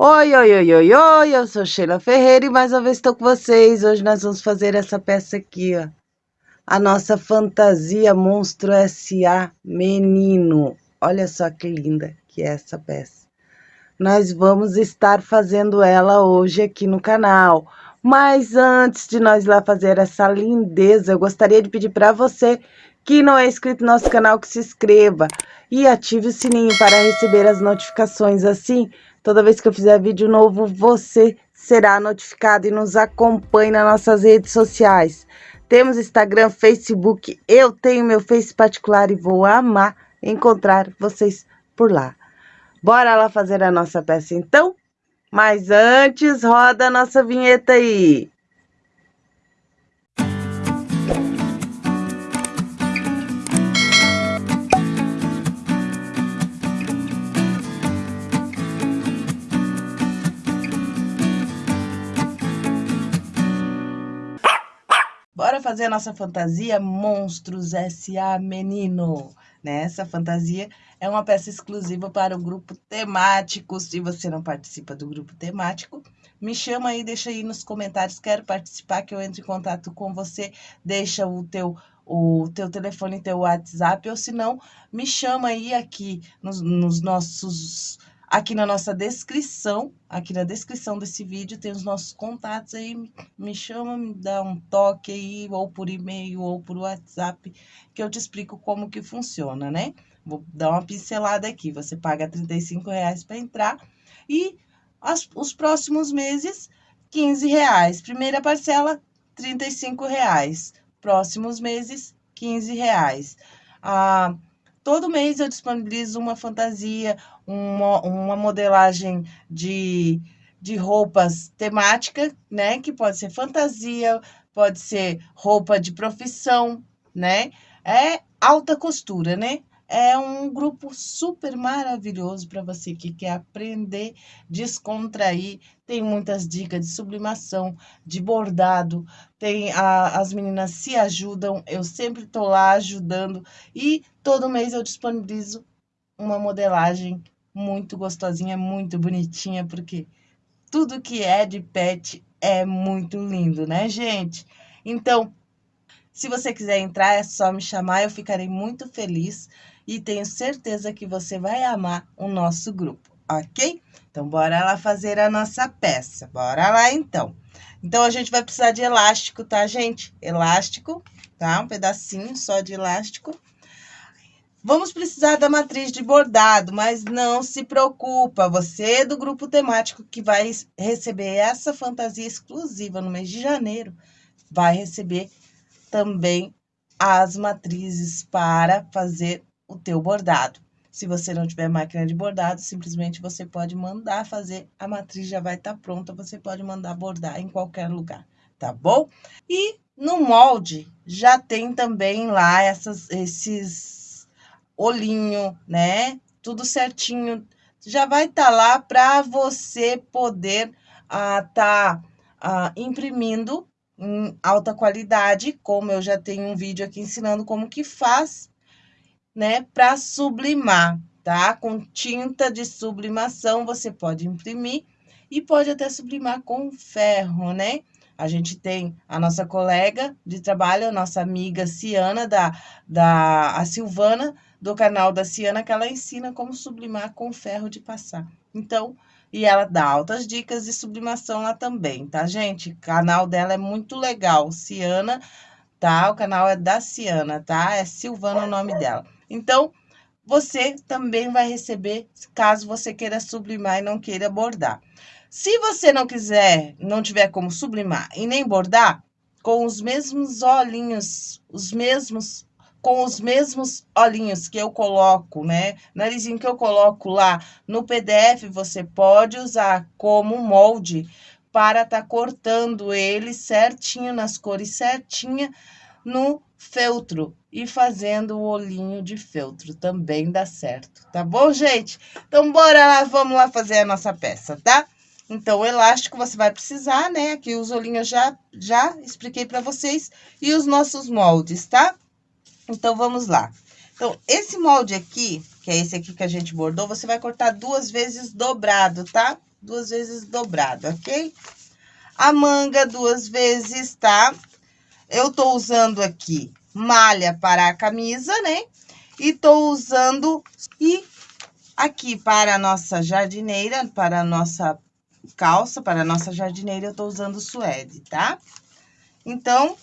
Oi, oi, oi, oi, oi, eu sou Sheila Ferreira e mais uma vez estou com vocês. Hoje nós vamos fazer essa peça aqui, ó. A nossa fantasia Monstro S.A. Menino. Olha só que linda que é essa peça. Nós vamos estar fazendo ela hoje aqui no canal. Mas antes de nós lá fazer essa lindeza, eu gostaria de pedir para você que não é inscrito no nosso canal que se inscreva e ative o sininho para receber as notificações assim Toda vez que eu fizer vídeo novo, você será notificado e nos acompanhe nas nossas redes sociais. Temos Instagram, Facebook, eu tenho meu Face particular e vou amar encontrar vocês por lá. Bora lá fazer a nossa peça então? Mas antes, roda a nossa vinheta aí. Fazer a nossa fantasia Monstros S.A. Menino. Né? Essa fantasia é uma peça exclusiva para o grupo temático. Se você não participa do grupo temático, me chama aí, deixa aí nos comentários. Quero participar, que eu entre em contato com você. Deixa o teu o teu telefone, teu WhatsApp, ou se não, me chama aí aqui nos, nos nossos Aqui na nossa descrição, aqui na descrição desse vídeo, tem os nossos contatos aí. Me chama, me dá um toque aí, ou por e-mail, ou por WhatsApp, que eu te explico como que funciona, né? Vou dar uma pincelada aqui. Você paga 35,00 reais para entrar e as, os próximos meses, 15,00 reais. Primeira parcela, 35,00 reais. Próximos meses, 15,00 reais. Ah, todo mês eu disponibilizo uma fantasia, uma, uma modelagem de, de roupas temática, né? Que pode ser fantasia, pode ser roupa de profissão, né? É alta costura, né? É um grupo super maravilhoso para você que quer aprender, descontrair. Tem muitas dicas de sublimação, de bordado. Tem a, as meninas se ajudam. Eu sempre estou lá ajudando e todo mês eu disponibilizo uma modelagem muito gostosinha, muito bonitinha, porque tudo que é de pet é muito lindo, né, gente? Então, se você quiser entrar, é só me chamar, eu ficarei muito feliz e tenho certeza que você vai amar o nosso grupo, ok? Então, bora lá fazer a nossa peça. Bora lá, então. Então, a gente vai precisar de elástico, tá, gente? Elástico, tá? Um pedacinho só de elástico. Vamos precisar da matriz de bordado, mas não se preocupa, você do grupo temático que vai receber essa fantasia exclusiva no mês de janeiro, vai receber também as matrizes para fazer o teu bordado. Se você não tiver máquina de bordado, simplesmente você pode mandar fazer, a matriz já vai estar tá pronta, você pode mandar bordar em qualquer lugar, tá bom? E no molde já tem também lá essas, esses olhinho, né? Tudo certinho, já vai estar tá lá para você poder estar ah, tá, ah, imprimindo em alta qualidade, como eu já tenho um vídeo aqui ensinando como que faz né, para sublimar, tá? Com tinta de sublimação, você pode imprimir e pode até sublimar com ferro, né? A gente tem a nossa colega de trabalho, a nossa amiga Ciana, da, da a Silvana, do canal da Ciana, que ela ensina como sublimar com ferro de passar. Então, e ela dá altas dicas de sublimação lá também, tá, gente? O canal dela é muito legal, Ciana, tá? O canal é da Ciana, tá? É Silvana o nome dela. Então, você também vai receber, caso você queira sublimar e não queira bordar. Se você não quiser, não tiver como sublimar e nem bordar, com os mesmos olhinhos, os mesmos, com os mesmos olhinhos que eu coloco, né? Narizinho que eu coloco lá no PDF, você pode usar como molde para tá cortando ele certinho, nas cores certinha, no feltro e fazendo o olhinho de feltro, também dá certo, tá bom, gente? Então, bora lá, vamos lá fazer a nossa peça, tá? Então, o elástico você vai precisar, né? Aqui os olhinhos já, já expliquei pra vocês. E os nossos moldes, tá? Então, vamos lá. Então, esse molde aqui, que é esse aqui que a gente bordou, você vai cortar duas vezes dobrado, tá? duas vezes dobrado, ok? A manga duas vezes, tá? Eu tô usando aqui malha para a camisa, né? E tô usando e aqui para a nossa jardineira, para a nossa calça, para a nossa jardineira, eu tô usando suede, tá? Então,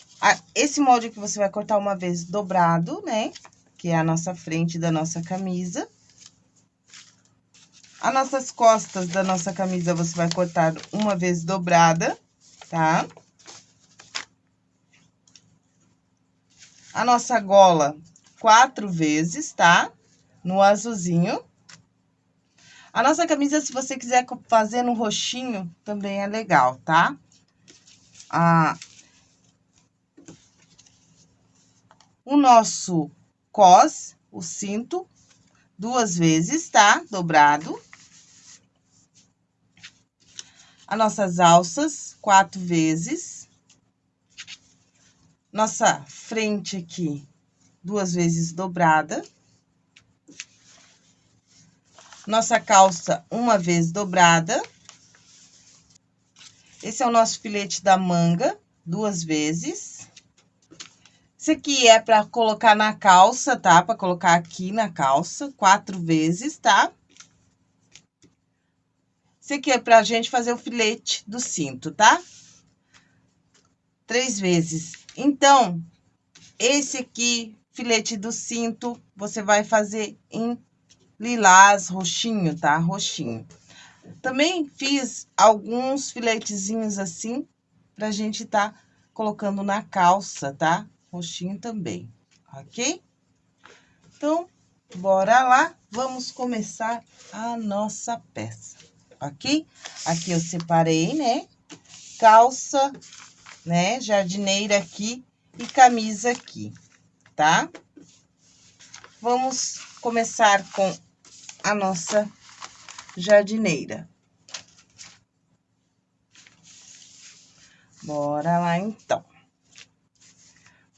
esse molde que você vai cortar uma vez dobrado, né? Que é a nossa frente da nossa camisa. As nossas costas da nossa camisa, você vai cortar uma vez dobrada, tá? A nossa gola, quatro vezes, tá? No azulzinho. A nossa camisa, se você quiser fazer no roxinho, também é legal, tá? Ah, o nosso cos, o cinto, duas vezes, tá? Dobrado. As nossas alças, quatro vezes. Nossa frente aqui, duas vezes dobrada. Nossa calça, uma vez dobrada. Esse é o nosso filete da manga, duas vezes. Esse aqui é para colocar na calça, tá? Para colocar aqui na calça, quatro vezes, tá? Esse aqui é pra gente fazer o filete do cinto, tá? Três vezes. Então, esse aqui, filete do cinto, você vai fazer em lilás, roxinho, tá? Roxinho. Também fiz alguns filetezinhos assim, pra gente tá colocando na calça, tá? Roxinho também, ok? Então, bora lá, vamos começar a nossa peça, ok? Aqui eu separei, né? Calça, né? Jardineira aqui e camisa aqui, tá? Vamos começar com a nossa jardineira. Bora lá, então.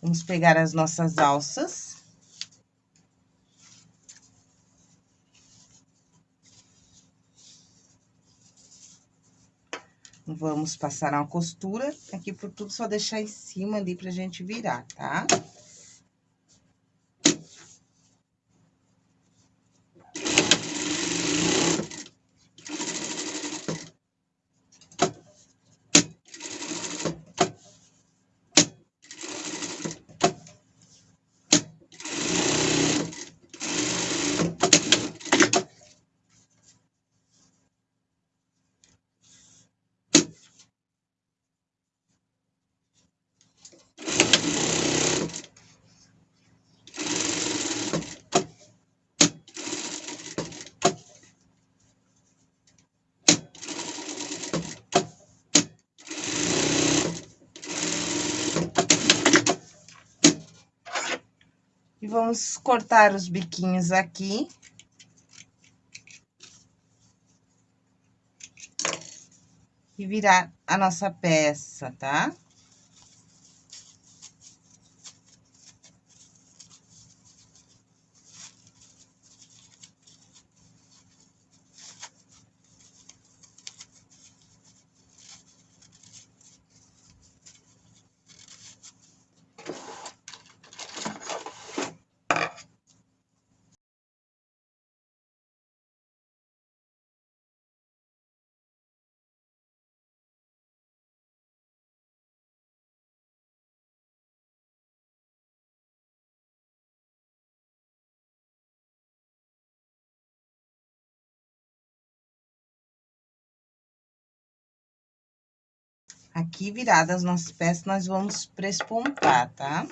Vamos pegar as nossas alças. Vamos passar uma costura aqui por tudo, só deixar em cima ali pra gente virar, tá? Tá? E vamos cortar os biquinhos aqui. E virar a nossa peça, tá? Tá? Aqui, viradas as nossas peças, nós vamos prespontar, tá?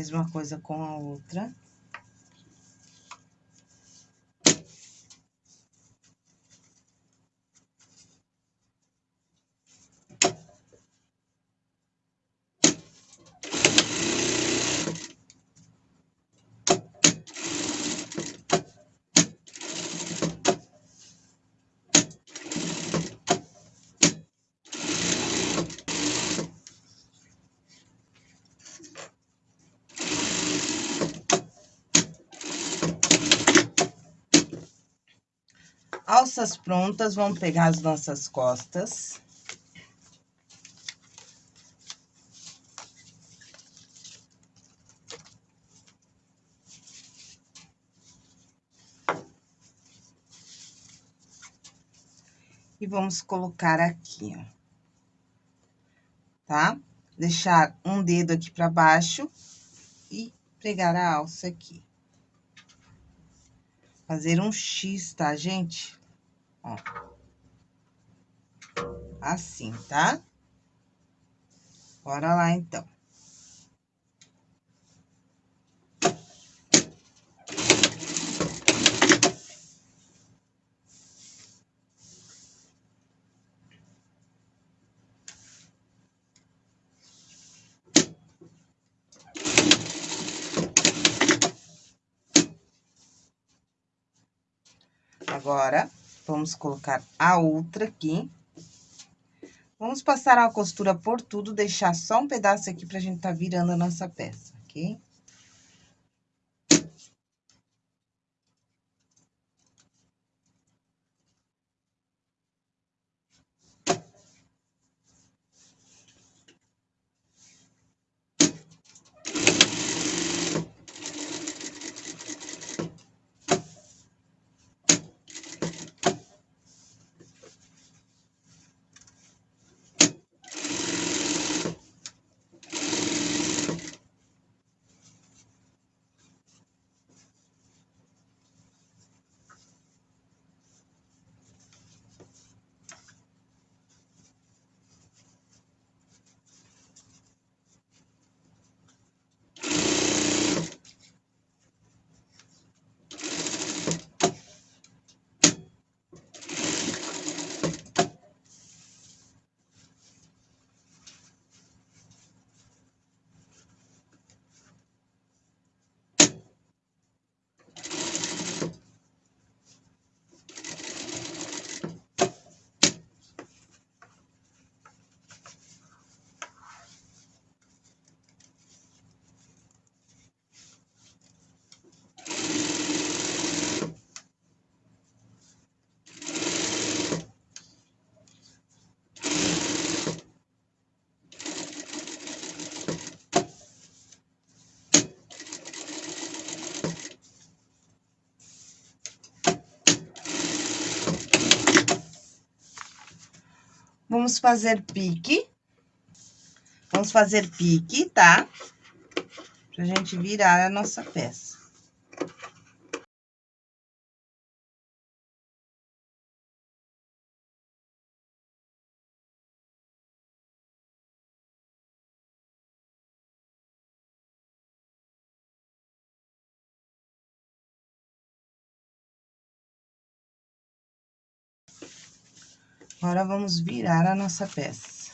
Mesma coisa com a outra. Alças prontas, vamos pegar as nossas costas. E vamos colocar aqui, ó. Tá? Deixar um dedo aqui pra baixo e pregar a alça aqui. Fazer um X, tá, gente? Ó. Assim, tá? Bora lá, então. Agora, vamos colocar a outra aqui. Vamos passar a costura por tudo, deixar só um pedaço aqui pra gente tá virando a nossa peça, ok? Vamos fazer pique. Vamos fazer pique, tá? Pra gente virar a nossa peça. Agora, vamos virar a nossa peça.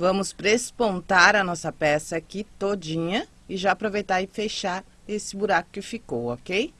Vamos prespontar a nossa peça aqui todinha e já aproveitar e fechar esse buraco que ficou, ok?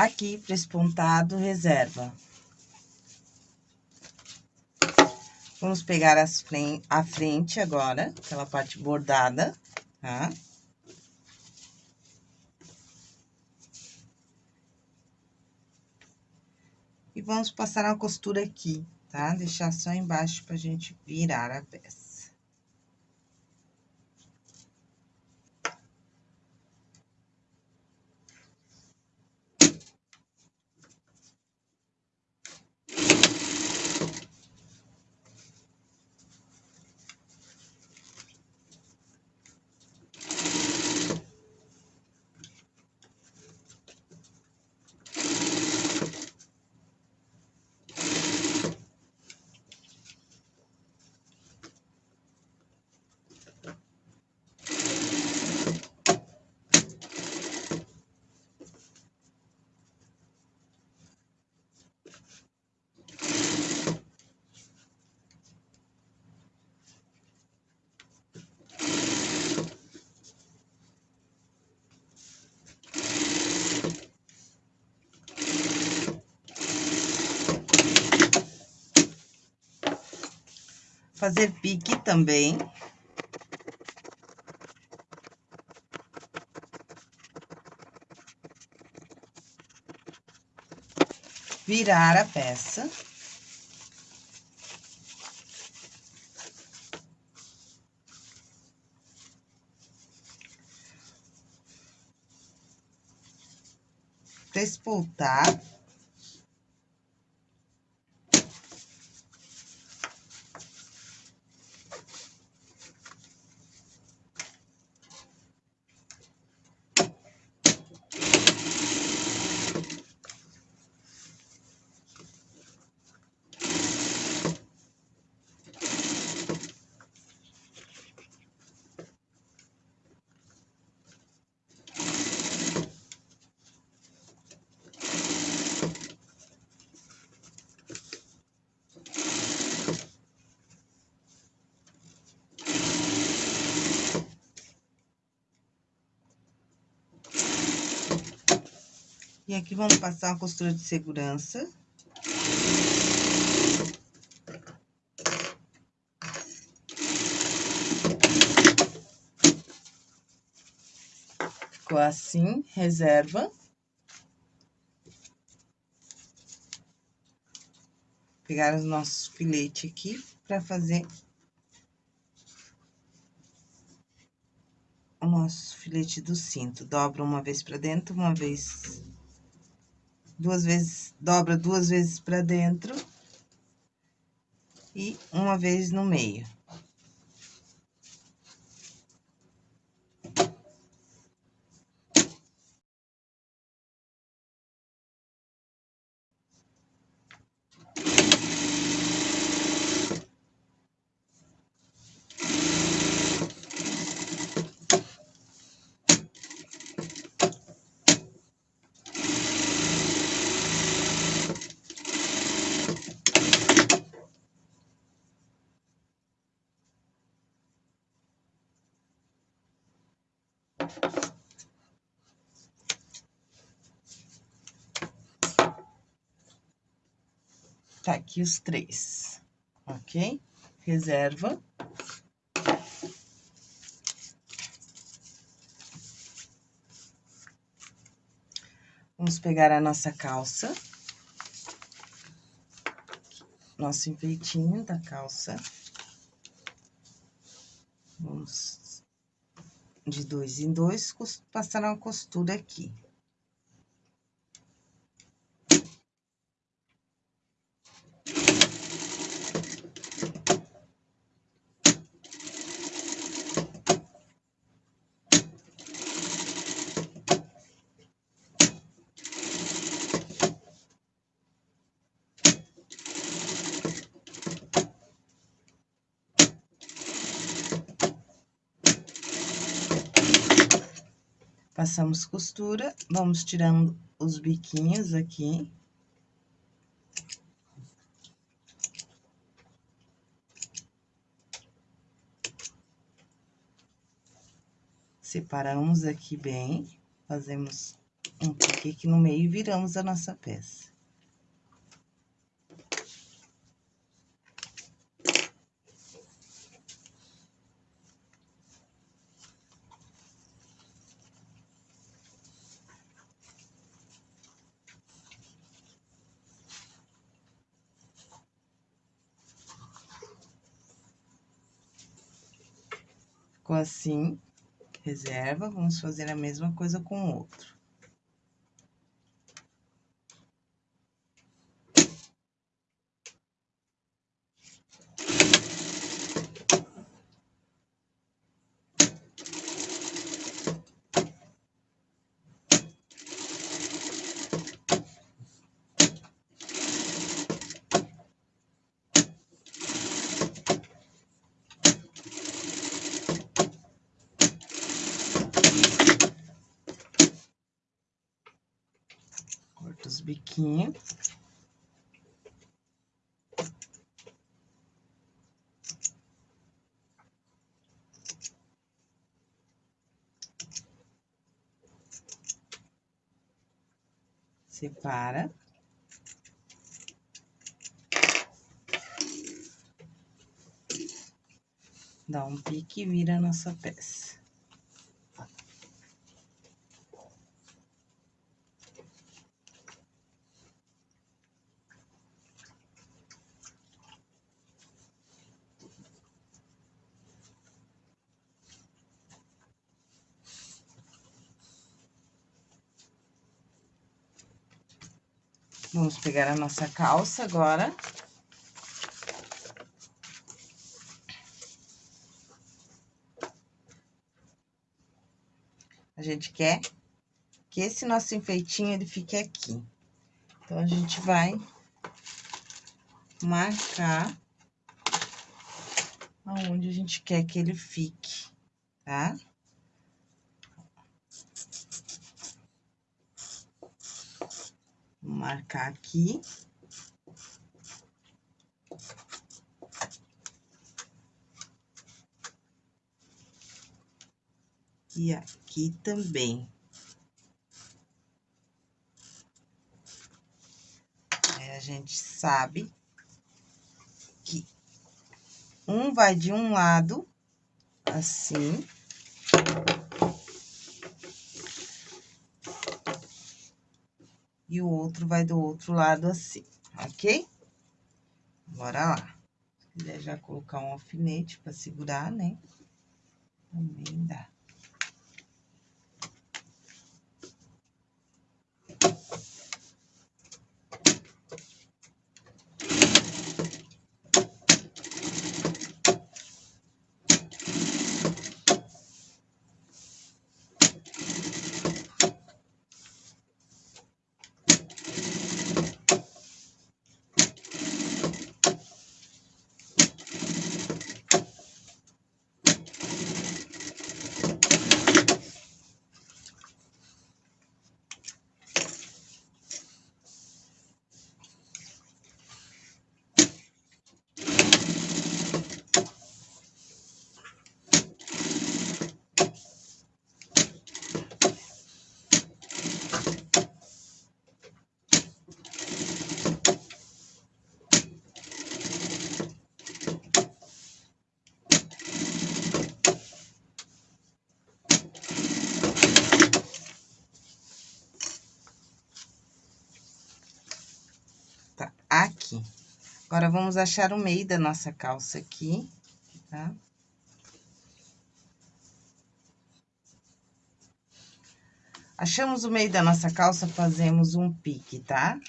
Aqui, para esse pontado, reserva. Vamos pegar as a frente agora, aquela parte bordada, tá? E vamos passar a costura aqui, tá? Deixar só embaixo pra gente virar a peça. Fazer pique também. Virar a peça. Despoltar. E aqui vamos passar uma costura de segurança. Ficou assim, reserva. Pegar os nossos filetes aqui para fazer o nosso filete do cinto. Dobra uma vez pra dentro, uma vez duas vezes, dobra duas vezes pra dentro e uma vez no meio. Aqui os três, ok? Reserva. Vamos pegar a nossa calça. Nosso enfeitinho da calça. Vamos de dois em dois, passar uma costura aqui. Passamos costura, vamos tirando os biquinhos aqui. Separamos aqui bem, fazemos um pique aqui no meio e viramos a nossa peça. Assim, reserva, vamos fazer a mesma coisa com o outro. os biquinhos. Separa. Dá um pique e vira a nossa peça. Vamos pegar a nossa calça agora. A gente quer que esse nosso enfeitinho, ele fique aqui. Então, a gente vai marcar aonde a gente quer que ele fique, tá? Tá? Marcar aqui. E aqui também. Aí, a gente sabe que um vai de um lado, assim. E o outro vai do outro lado assim, ok? Bora lá. Se quiser já colocar um alfinete para segurar, né? Também dá. aqui. Agora, vamos achar o meio da nossa calça aqui, tá? Achamos o meio da nossa calça, fazemos um pique, tá?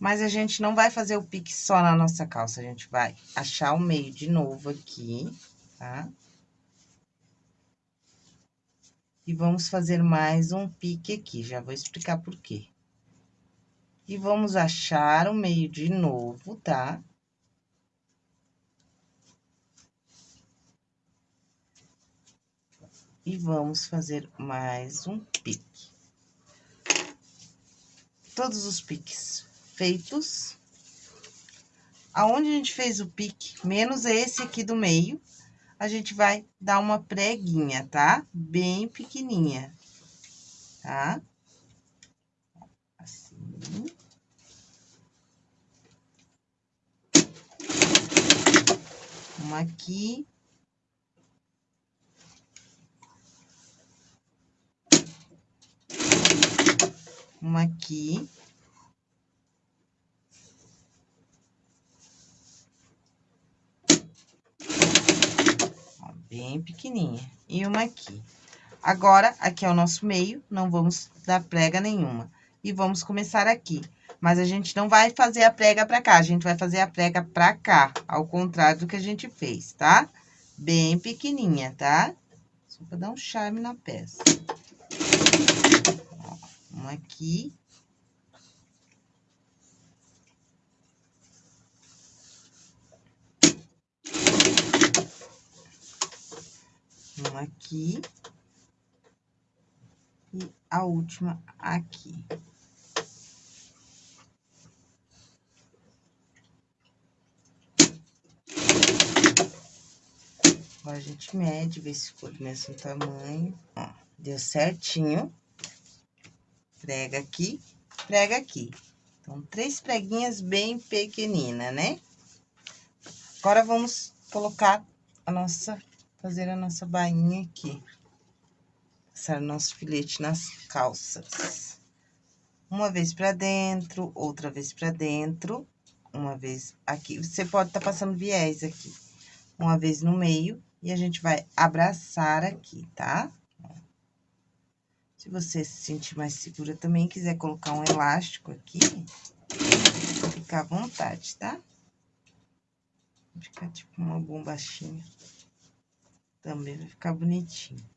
Mas a gente não vai fazer o pique só na nossa calça, a gente vai achar o meio de novo aqui, tá? E vamos fazer mais um pique aqui, já vou explicar por quê. E vamos achar o meio de novo, tá? E vamos fazer mais um pique. Todos os piques feitos. Aonde a gente fez o pique, menos esse aqui do meio, a gente vai dar uma preguinha, tá? Bem pequenininha, tá? Assim. Uma aqui. Uma aqui. bem pequenininha. E uma aqui. Agora, aqui é o nosso meio, não vamos dar prega nenhuma. E vamos começar aqui. Mas a gente não vai fazer a prega pra cá, a gente vai fazer a prega pra cá, ao contrário do que a gente fez, tá? Bem pequenininha, tá? Só pra dar um charme na peça. Ó, aqui. Uma aqui e a última aqui. Agora, a gente mede, vê se ficou do mesmo tamanho. Ó, deu certinho. Prega aqui, prega aqui. Então, três preguinhas bem pequeninas, né? Agora, vamos colocar a nossa, fazer a nossa bainha aqui passar nosso filete nas calças. Uma vez pra dentro, outra vez pra dentro, uma vez aqui. Você pode estar tá passando viés aqui. Uma vez no meio, e a gente vai abraçar aqui, tá? Se você se sentir mais segura também, quiser colocar um elástico aqui, fica à vontade, tá? Vai ficar tipo uma bombachinha. Também vai ficar bonitinho.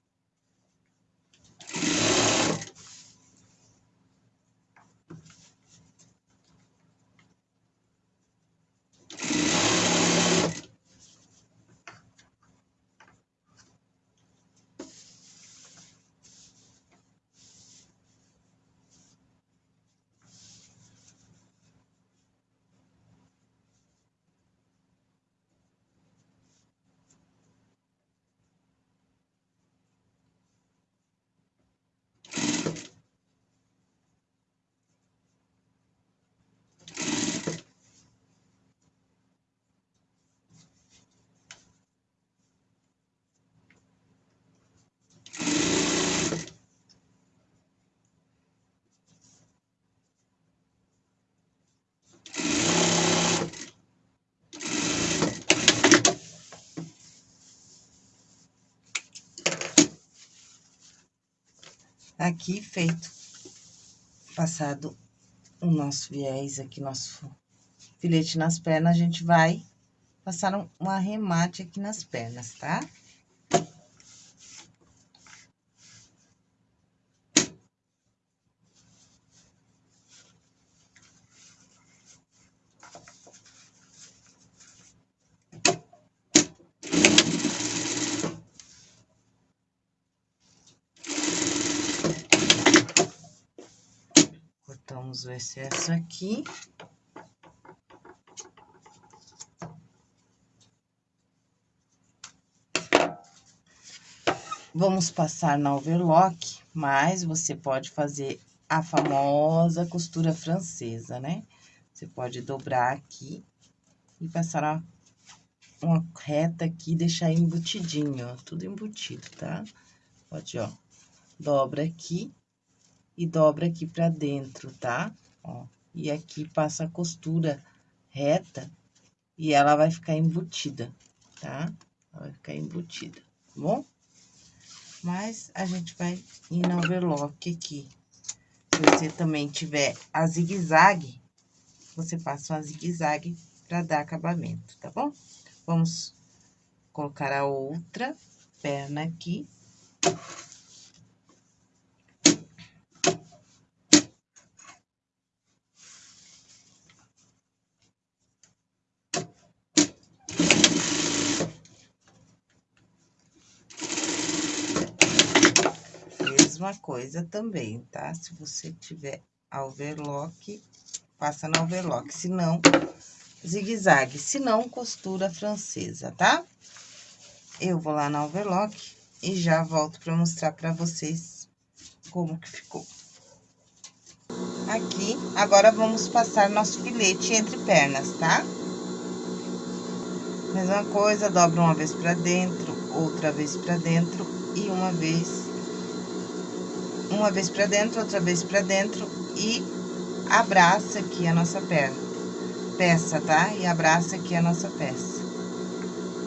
Aqui feito. Passado o nosso viés aqui, nosso filete nas pernas, a gente vai passar um, arremate aqui nas pernas, tá? Cortamos excesso aqui. Vamos passar na overlock, mas você pode fazer a famosa costura francesa, né? Você pode dobrar aqui e passar uma, uma reta aqui e deixar embutidinho, ó, tudo embutido, tá? Pode, ó, dobra aqui e dobra aqui pra dentro, tá? Ó, e aqui passa a costura reta e ela vai ficar embutida, tá? Ela vai ficar embutida, tá bom? Mas a gente vai ir overlock aqui. Se você também tiver a zigue-zague, você passa uma zigue-zague pra dar acabamento, tá bom? Vamos colocar a outra perna aqui. Mesma coisa também, tá? Se você tiver overlock, passa na overlock, se não, zigue-zague, se não, costura francesa, tá? Eu vou lá na overlock e já volto pra mostrar pra vocês como que ficou. Aqui, agora vamos passar nosso filete entre pernas, tá? Mesma coisa, dobra uma vez pra dentro, outra vez pra dentro e uma vez uma vez pra dentro, outra vez pra dentro e abraça aqui a nossa perna, peça, tá? E abraça aqui a nossa peça.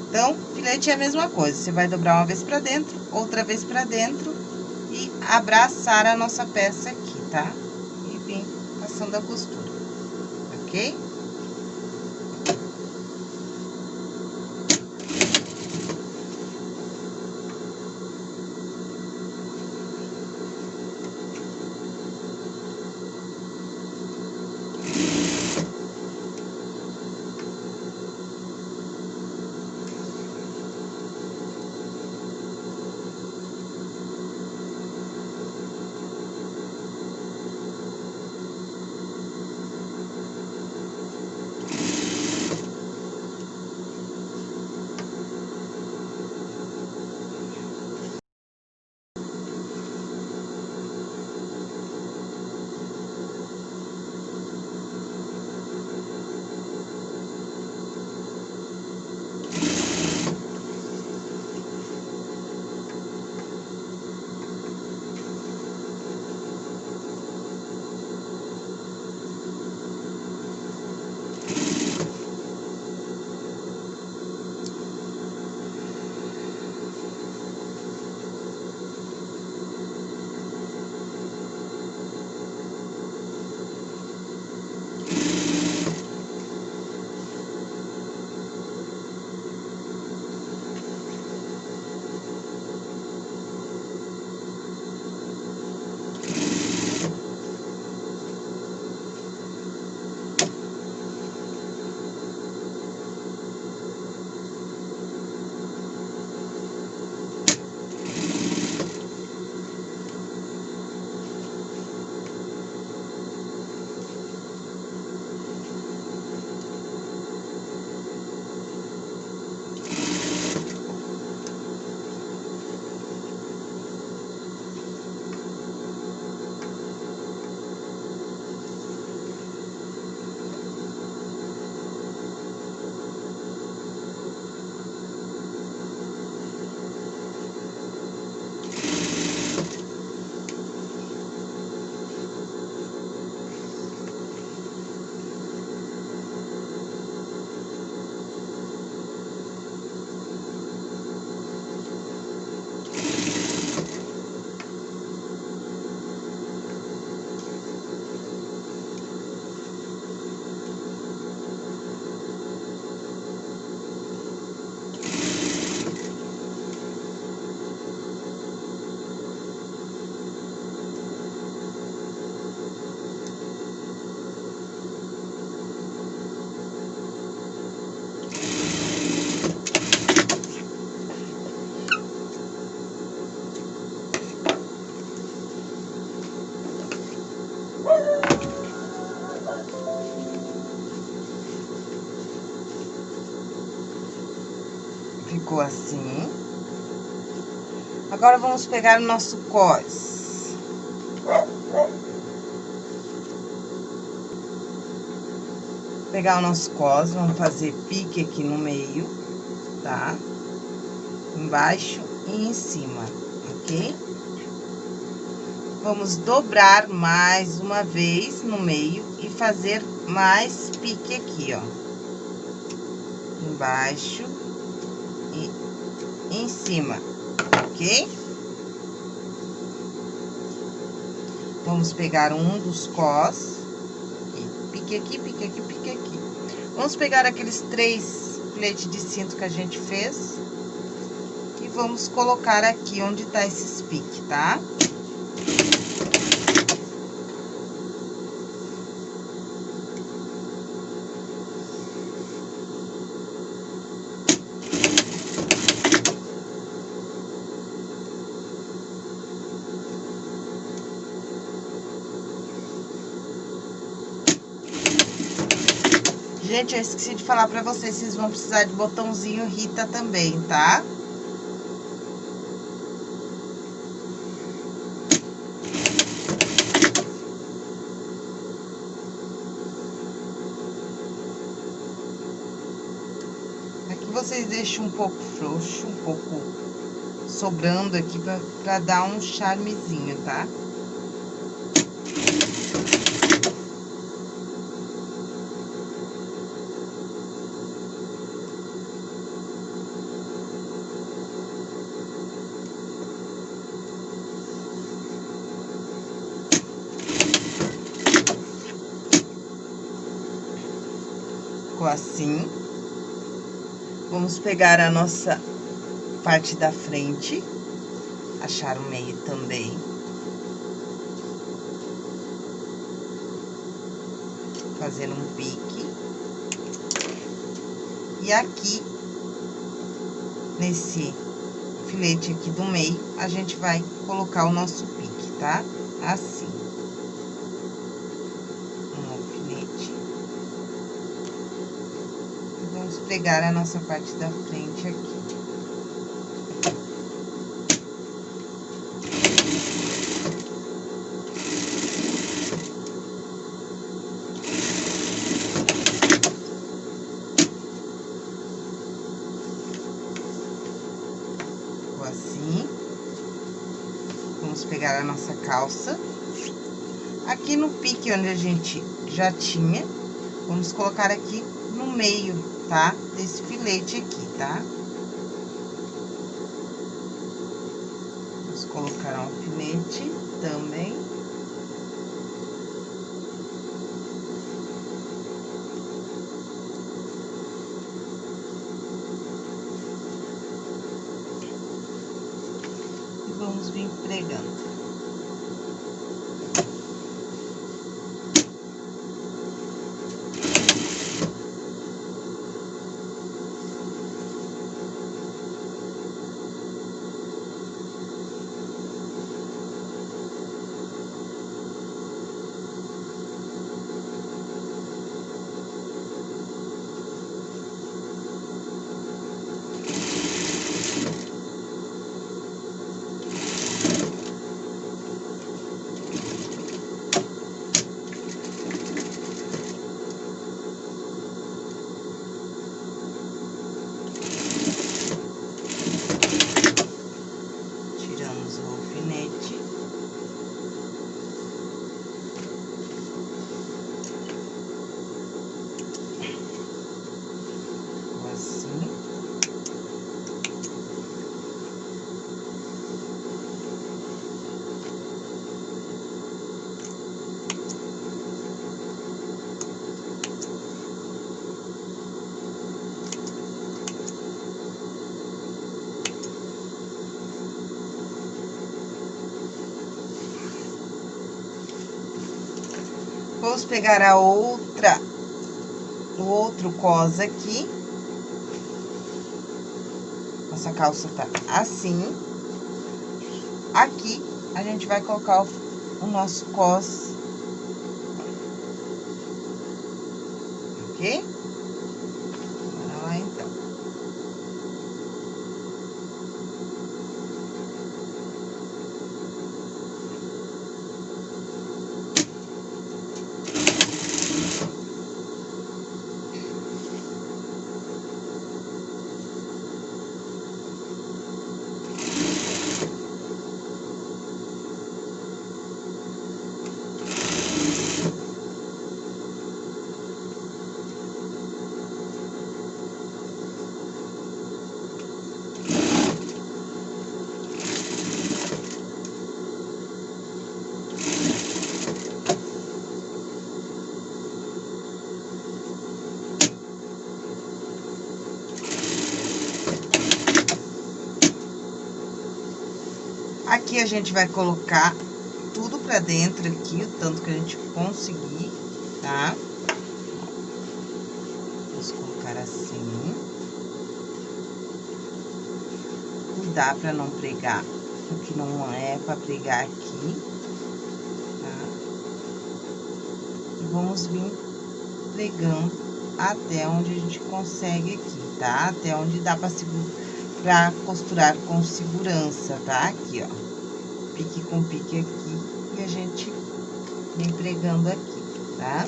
Então, filete é a mesma coisa, você vai dobrar uma vez pra dentro, outra vez pra dentro e abraçar a nossa peça aqui, tá? E vir passando a costura, ok? Assim. Agora, vamos pegar o nosso cós. Pegar o nosso cós, vamos fazer pique aqui no meio, tá? Embaixo e em cima, ok? Vamos dobrar mais uma vez no meio e fazer mais pique aqui, ó. Embaixo em cima, ok? Vamos pegar um dos cós, pique aqui, pique aqui, pique aqui. Vamos pegar aqueles três filetes de cinto que a gente fez e vamos colocar aqui onde tá esses piques, tá? Gente, eu esqueci de falar pra vocês, vocês vão precisar de botãozinho Rita também, tá? Aqui vocês deixam um pouco frouxo, um pouco sobrando aqui pra, pra dar um charmezinho, tá? Tá? Ficou assim. Vamos pegar a nossa parte da frente, achar o meio também. Fazer um pique. E aqui, nesse filete aqui do meio, a gente vai colocar o nosso pique, tá? Assim. Um alfinete. Pegar a nossa parte da frente aqui. pegar a nossa calça. Aqui no pique onde a gente já tinha, vamos colocar aqui no meio, tá? Desse filete aqui, tá? Vamos colocar um alfinete também. vamos vir pregando. Vamos pegar a outra, o outro cos aqui. Nossa calça tá assim. Aqui, a gente vai colocar o, o nosso cos. Ok? A gente vai colocar tudo pra dentro aqui, o tanto que a gente conseguir, tá? Vamos colocar assim. Cuidar pra não pregar o que não é pra pregar aqui, tá? E vamos vir pregando até onde a gente consegue aqui, tá? Até onde dá pra segurar pra costurar com segurança, tá? Aqui, ó. Pique com pique aqui e a gente vem pregando aqui, tá?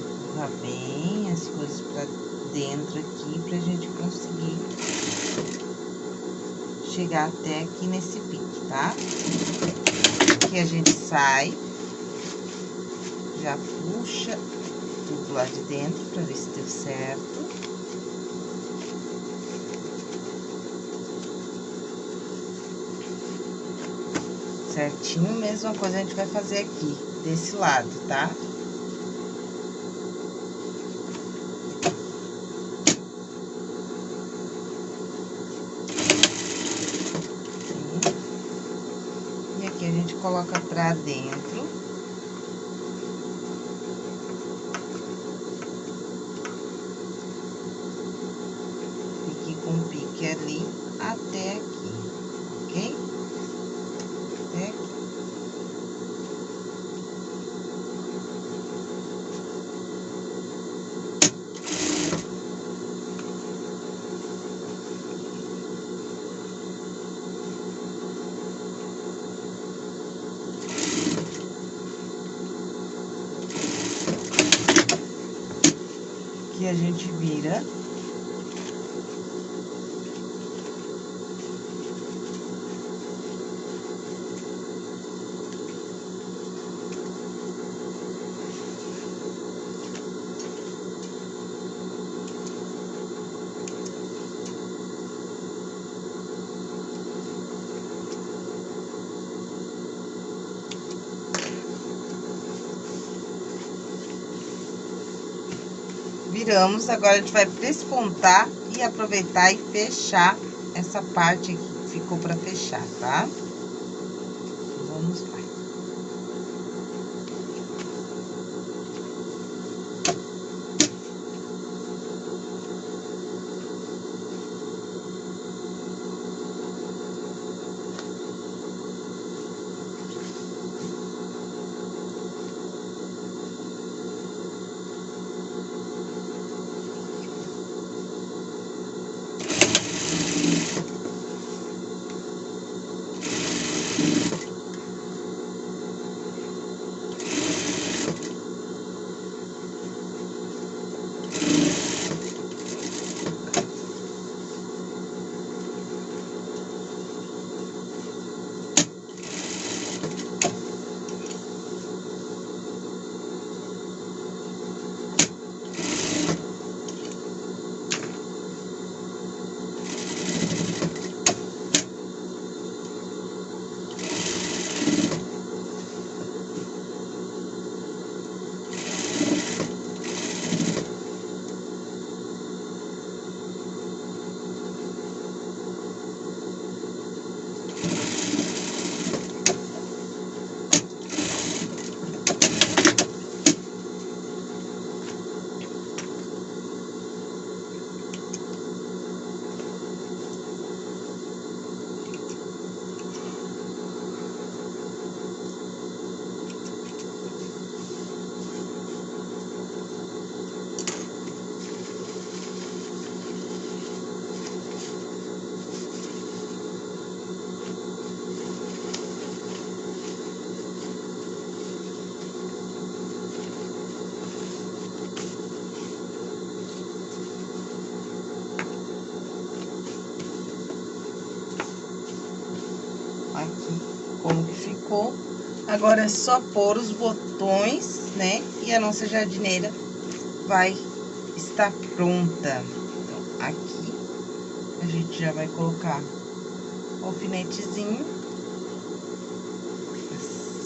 Empurra bem as coisas pra dentro aqui pra gente conseguir chegar até aqui nesse pique, tá? Aqui a gente sai, já puxa tudo lá de dentro para ver se deu certo. Certinho, mesma coisa a gente vai fazer aqui, desse lado, tá? E aqui a gente coloca pra dentro. A gente vira. Viramos, agora a gente vai despontar e aproveitar e fechar essa parte que ficou pra fechar, tá? Vamos Agora, é só pôr os botões, né? E a nossa jardineira vai estar pronta. Então, aqui, a gente já vai colocar o alfinetezinho.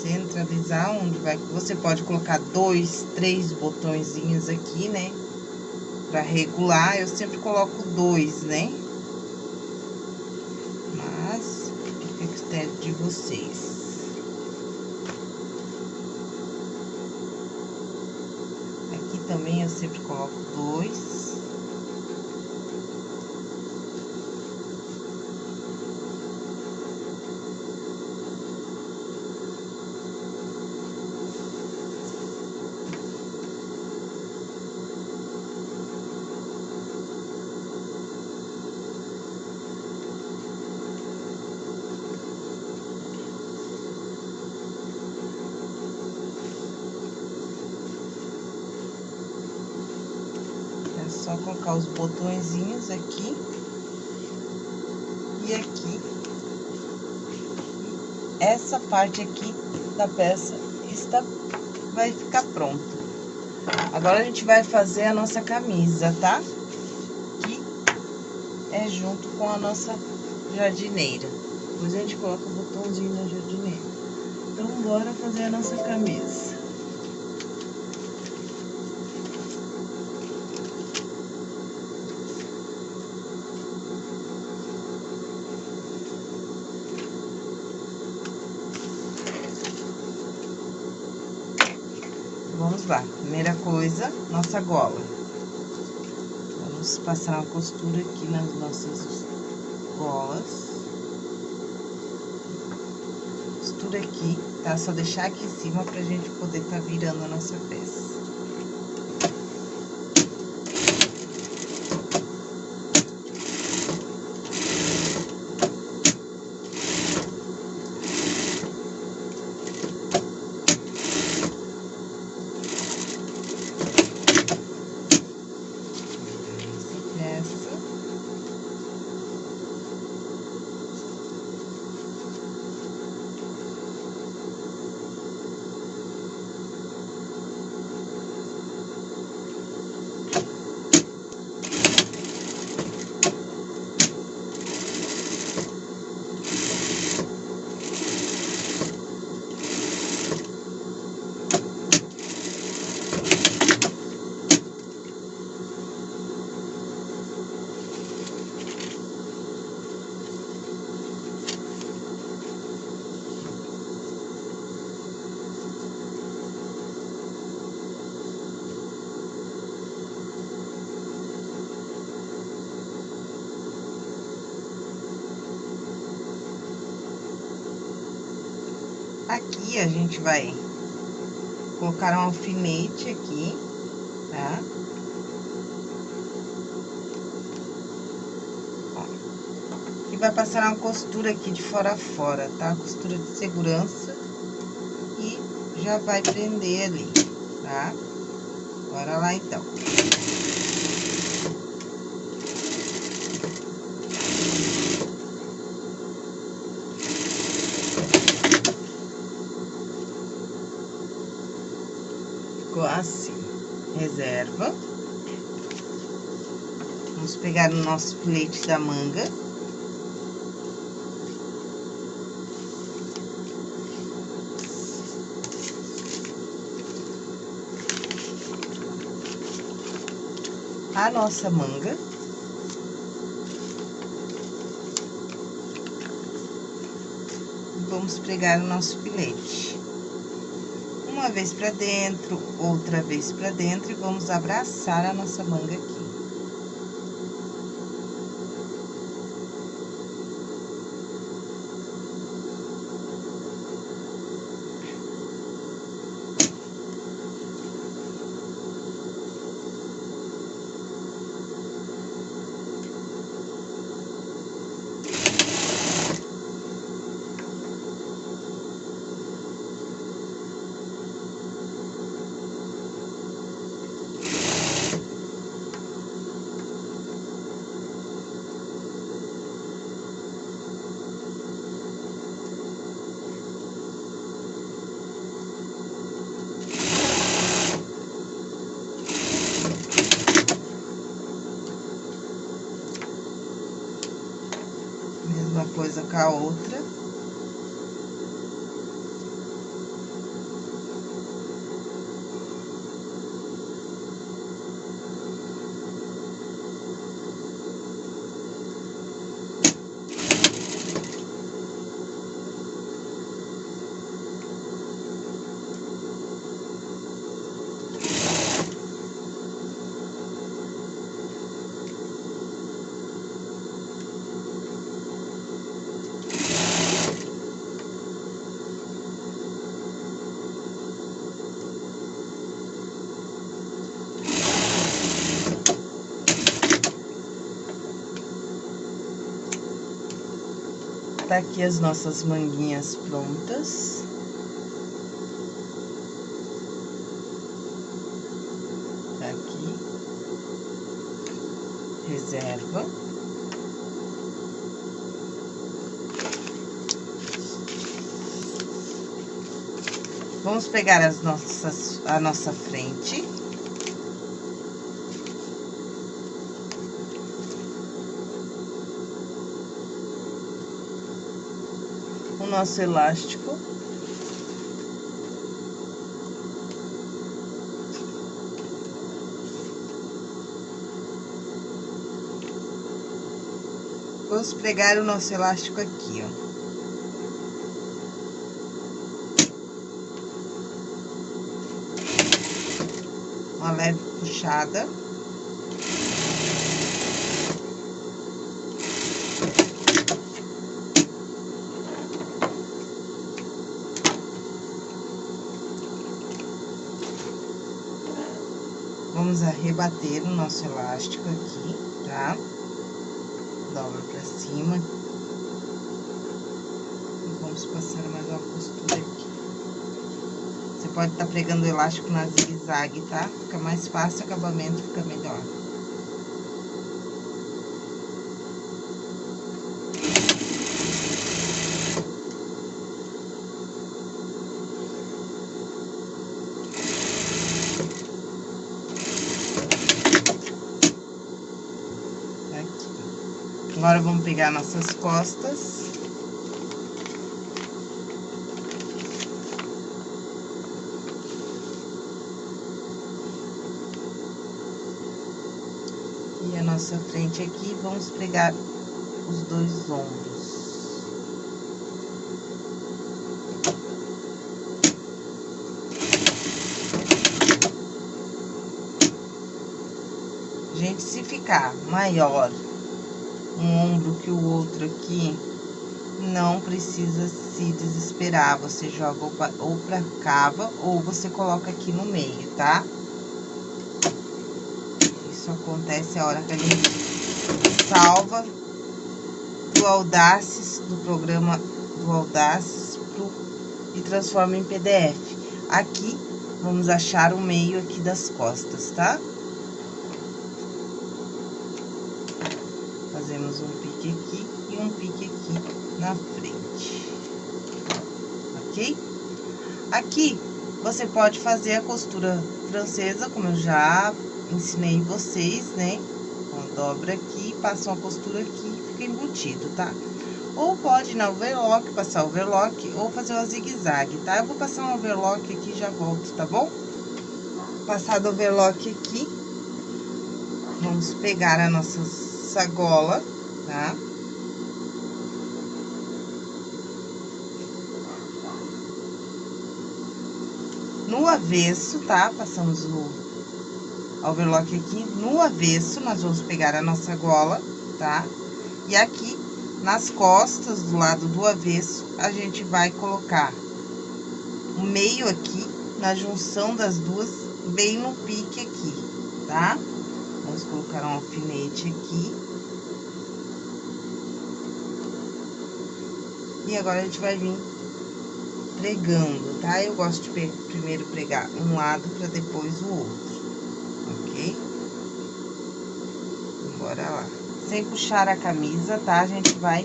Centralizar onde vai... Você pode colocar dois, três botõezinhos aqui, né? Pra regular, eu sempre coloco dois, né? critério de vocês. Aqui também eu sempre coloco dois. só colocar os botõezinhos aqui. E aqui. Essa parte aqui da peça está, vai ficar pronta. Agora, a gente vai fazer a nossa camisa, tá? Que é junto com a nossa jardineira. Depois a gente coloca o botãozinho da jardineira. Então, bora fazer a nossa camisa. Vamos lá. Primeira coisa, nossa gola. Vamos passar uma costura aqui nas nossas golas. Costura aqui, tá? Só deixar aqui em cima pra gente poder tá virando a nossa peça. A gente vai colocar um alfinete aqui, tá? Ó. E vai passar uma costura aqui de fora a fora, tá? Costura de segurança. E já vai prender ali, tá? Bora lá, então. ficou assim. Reserva. Vamos pegar o nosso filete da manga. A nossa manga. Vamos pregar o nosso filete uma vez pra dentro, outra vez pra dentro e vamos abraçar a nossa manga aqui. Coisa com a outra. Aqui as nossas manguinhas prontas. Tá aqui. Reserva. Vamos pegar as nossas, a nossa frente. Nosso elástico. Vamos pregar o nosso elástico aqui, ó. Uma leve puxada. Vamos arrebater o nosso elástico aqui, tá? Dobra pra cima. E vamos passar mais uma costura aqui. Você pode estar tá pregando o elástico na zigue-zague, tá? Fica mais fácil, o acabamento fica melhor. Agora, vamos pegar nossas costas. E a nossa frente aqui, vamos pregar os dois ombros. Gente, se ficar maior que o outro aqui, não precisa se desesperar. Você joga ou pra cava ou você coloca aqui no meio, tá? Isso acontece a hora que a gente salva do Audaces, do programa do Audaces pro, e transforma em PDF. Aqui, vamos achar o meio aqui das costas, tá? Tá? fazemos um pique aqui e um pique aqui na frente, ok? Aqui, você pode fazer a costura francesa, como eu já ensinei vocês, né? Dobra aqui, passa uma costura aqui fica embutido, tá? Ou pode na overlock, passar overlock, ou fazer uma zigue-zague, tá? Eu vou passar um overlock aqui e já volto, tá bom? Passado o overlock aqui, vamos pegar a nossa sagola, tá? No avesso, tá? Passamos o overlock aqui. No avesso, nós vamos pegar a nossa gola, tá? E aqui, nas costas, do lado do avesso, a gente vai colocar o meio aqui, na junção das duas, bem no pique aqui, tá? Vamos colocar um alfinete aqui. E agora, a gente vai vir pregando, tá? Eu gosto de primeiro pregar um lado pra depois o outro, ok? Bora lá. Sem puxar a camisa, tá? A gente vai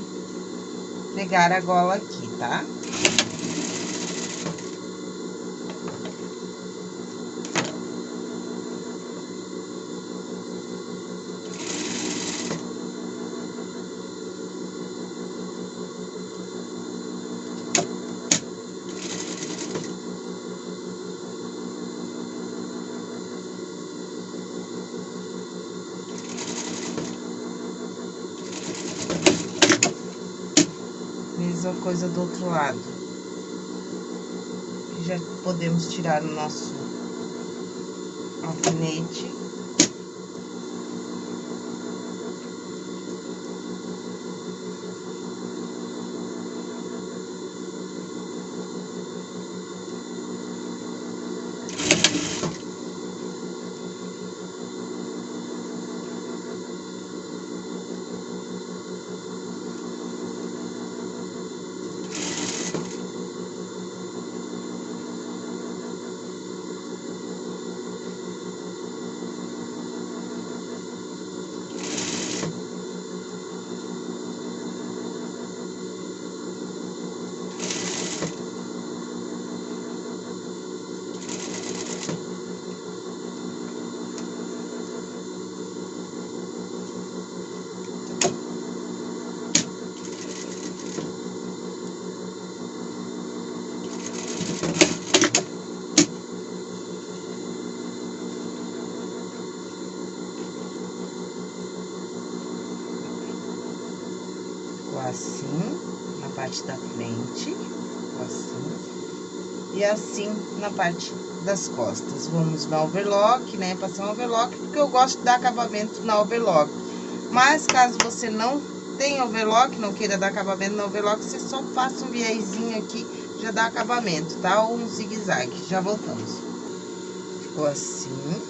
pregar a gola aqui, tá? Tá? mesma coisa do outro lado. Já podemos tirar o nosso alfinete. E assim na parte das costas. Vamos no overlock, né, passar um overlock, porque eu gosto de dar acabamento na overlock. Mas, caso você não tenha overlock, não queira dar acabamento no overlock, você só faça um viezinho aqui, já dá acabamento, tá? Ou um zigue-zague, já voltamos. Ficou assim.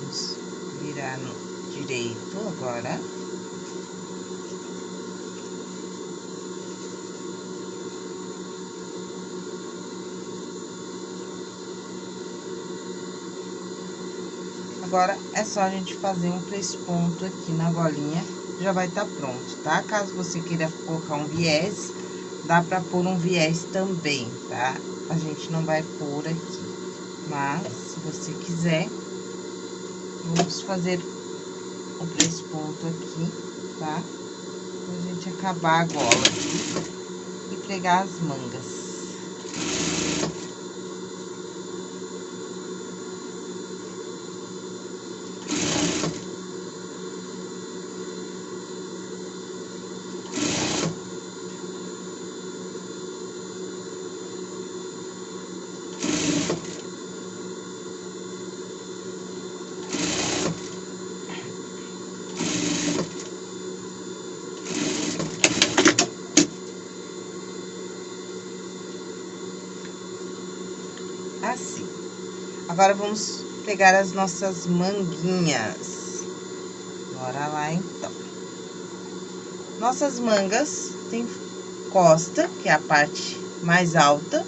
Vamos virar no direito agora. Agora, é só a gente fazer um três pontos aqui na bolinha, já vai estar tá pronto, tá? Caso você queira colocar um viés, dá pra pôr um viés também, tá? A gente não vai pôr aqui, mas, se você quiser, vamos fazer um três pontos aqui, tá? Pra gente acabar a gola aqui e pregar as mangas. Assim. Agora, vamos pegar as nossas manguinhas. Bora lá, então. Nossas mangas tem costa, que é a parte mais alta,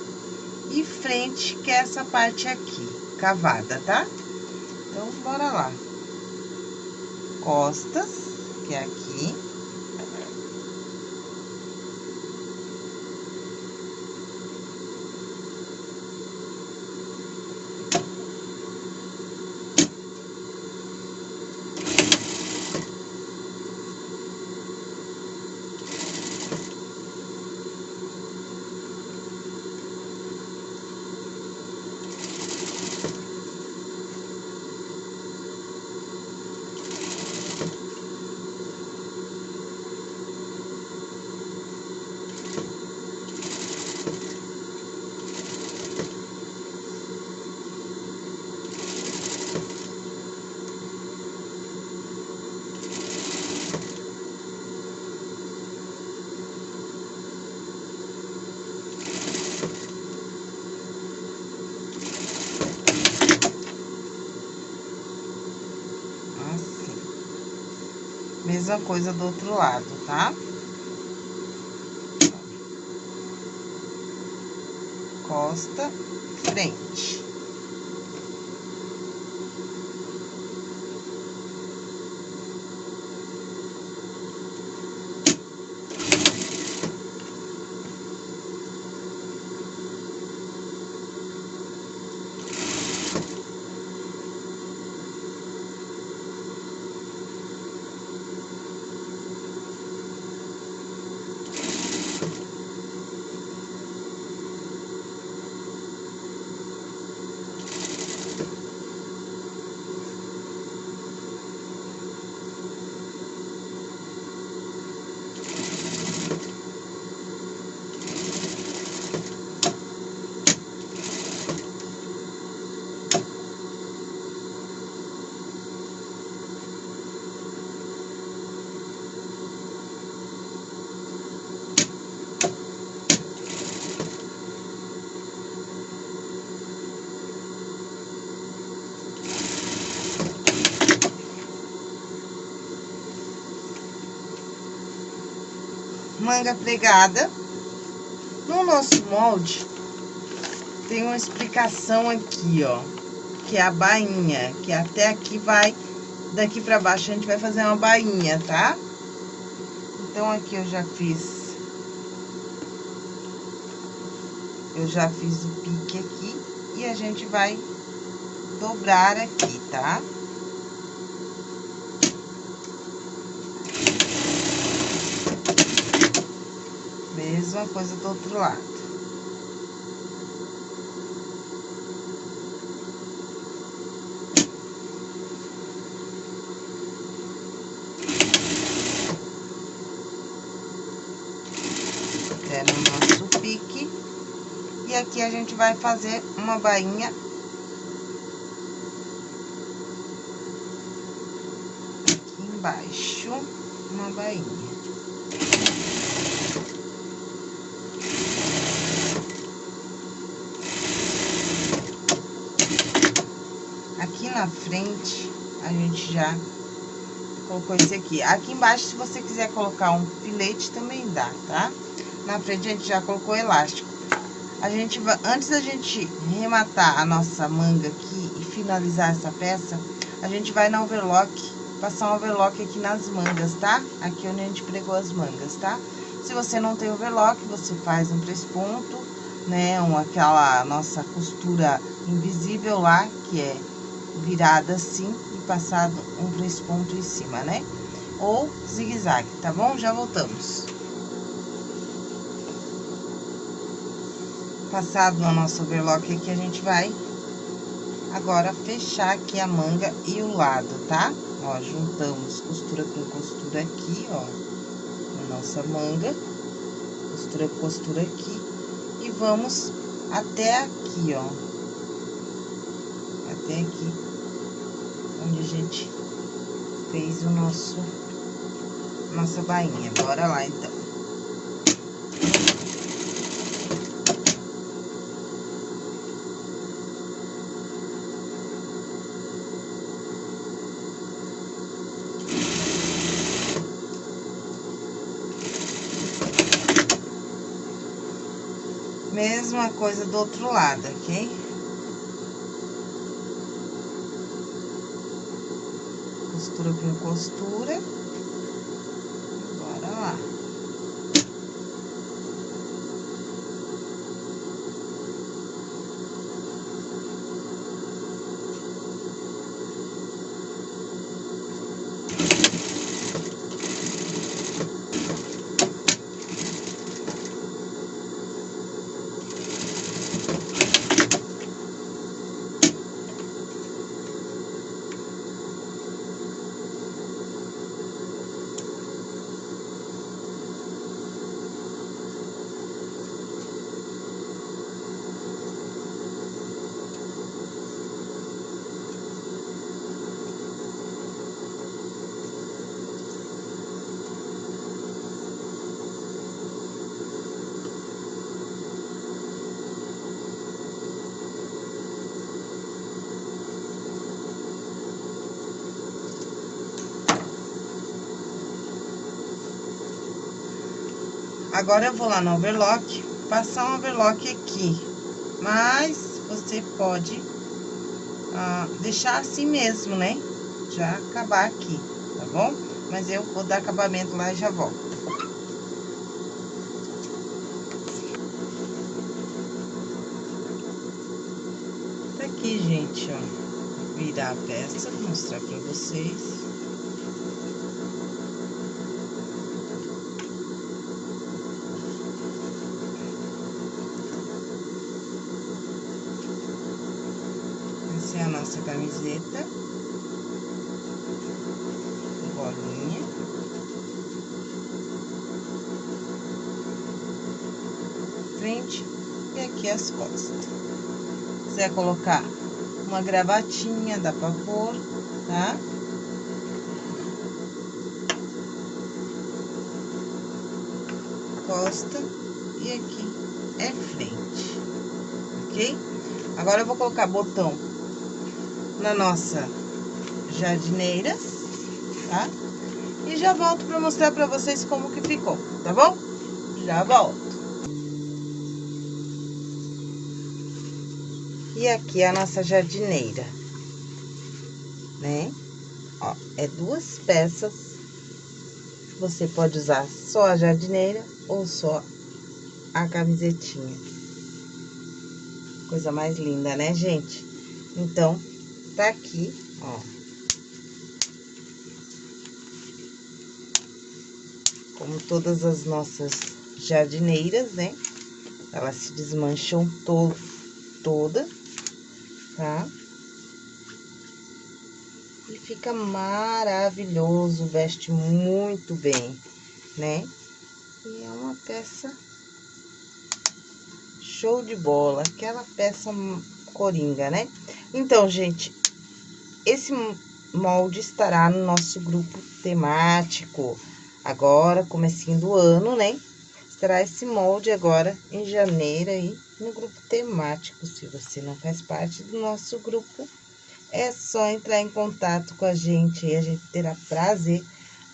e frente, que é essa parte aqui, cavada, tá? Então, bora lá. Costas, que é aqui. Mesma coisa do outro lado, tá? Costa, frente. Manga pregada. No nosso molde, tem uma explicação aqui, ó, que é a bainha, que até aqui vai, daqui pra baixo a gente vai fazer uma bainha, tá? Então, aqui eu já fiz... Eu já fiz o pique aqui e a gente vai dobrar aqui, tá? mesma coisa do outro lado. É Fizeram o nosso pique. E aqui a gente vai fazer uma bainha aqui embaixo, uma bainha. Na frente, a gente já colocou esse aqui. Aqui embaixo, se você quiser colocar um filete, também dá, tá? Na frente, a gente já colocou elástico. A gente vai, antes da gente rematar a nossa manga aqui e finalizar essa peça, a gente vai na overlock, passar um overlock aqui nas mangas, tá? Aqui onde a gente pregou as mangas, tá? Se você não tem overlock, você faz um três pontos, né? Um, aquela nossa costura invisível lá, que é virada assim passado um três pontos em cima, né? Ou zigue-zague, tá bom? Já voltamos. Passado a nossa overlock aqui, a gente vai agora fechar aqui a manga e o lado, tá? Ó, juntamos costura com costura aqui, ó, nossa manga, costura com costura aqui, e vamos até aqui, ó, até aqui onde a gente fez o nosso, nossa bainha. Bora lá, então. Mesma coisa do outro lado, ok? Costura com costura. Bora lá. Agora, eu vou lá no overlock, passar um overlock aqui. Mas, você pode ah, deixar assim mesmo, né? Já acabar aqui, tá bom? Mas eu vou dar acabamento lá e já volto. Tá aqui, gente, ó. Virar a peça, vou mostrar pra vocês. Essa é a nossa camiseta. Bolinha. Frente e aqui as costas. Se quiser colocar uma gravatinha, dá pra pôr, tá? Costa e aqui é frente, ok? Agora eu vou colocar botão na nossa jardineira, tá? E já volto pra mostrar pra vocês como que ficou, tá bom? Já volto. E aqui a nossa jardineira, né? Ó, é duas peças. Você pode usar só a jardineira ou só a camisetinha. Coisa mais linda, né, gente? Então, tá aqui, ó. Como todas as nossas jardineiras, né? Elas se desmancham to toda, tá? E fica maravilhoso, veste muito bem, né? E é uma peça show de bola, aquela peça coringa, né? Então, gente, esse molde estará no nosso grupo temático. Agora, comecinho do ano, né? Estará esse molde agora em janeiro aí no grupo temático. Se você não faz parte do nosso grupo, é só entrar em contato com a gente e a gente terá prazer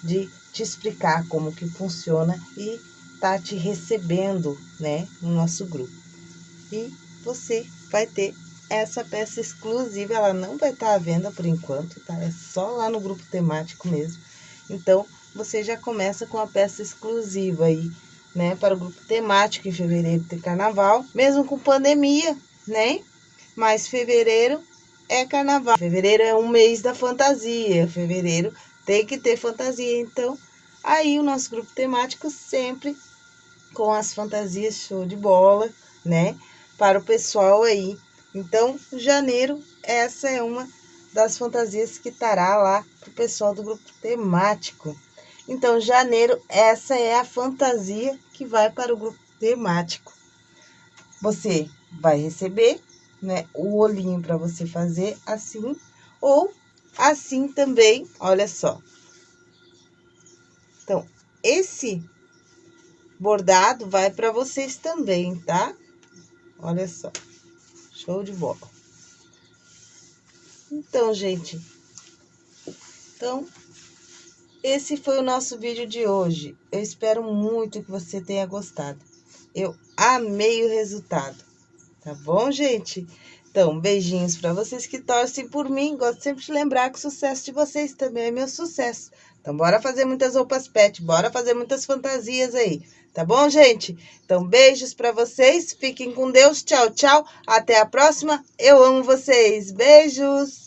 de te explicar como que funciona e tá te recebendo, né, no nosso grupo. E você vai ter essa peça exclusiva, ela não vai estar tá à venda por enquanto, tá? É só lá no grupo temático mesmo. Então, você já começa com a peça exclusiva aí, né? Para o grupo temático em fevereiro tem carnaval, mesmo com pandemia, né? Mas fevereiro é carnaval. Fevereiro é um mês da fantasia. Fevereiro tem que ter fantasia. Então, aí o nosso grupo temático sempre com as fantasias show de bola, né? Para o pessoal aí então, janeiro, essa é uma das fantasias que estará lá para o pessoal do grupo temático. Então, janeiro, essa é a fantasia que vai para o grupo temático. Você vai receber, né, o olhinho para você fazer assim, ou assim também, olha só. Então, esse bordado vai para vocês também, tá? Olha só. Show de bola. Então, gente, então, esse foi o nosso vídeo de hoje. Eu espero muito que você tenha gostado. Eu amei o resultado, tá bom, gente? Então, beijinhos para vocês que torcem por mim. Gosto sempre de lembrar que o sucesso de vocês também é meu sucesso. Então, bora fazer muitas roupas pet, bora fazer muitas fantasias aí. Tá bom, gente? Então, beijos para vocês. Fiquem com Deus. Tchau, tchau. Até a próxima. Eu amo vocês. Beijos.